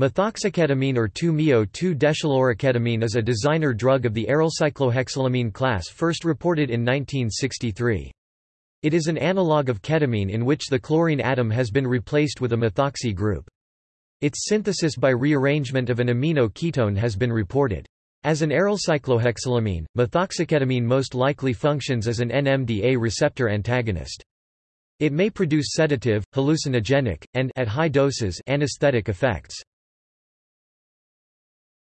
Methoxyketamine or 2-MeO-2-deschloroketamine is a designer drug of the arylcyclohexylamine class first reported in 1963. It is an analog of ketamine in which the chlorine atom has been replaced with a methoxy group. Its synthesis by rearrangement of an amino ketone has been reported. As an arylcyclohexylamine, methoxyketamine most likely functions as an NMDA receptor antagonist. It may produce sedative, hallucinogenic, and at high doses anesthetic effects.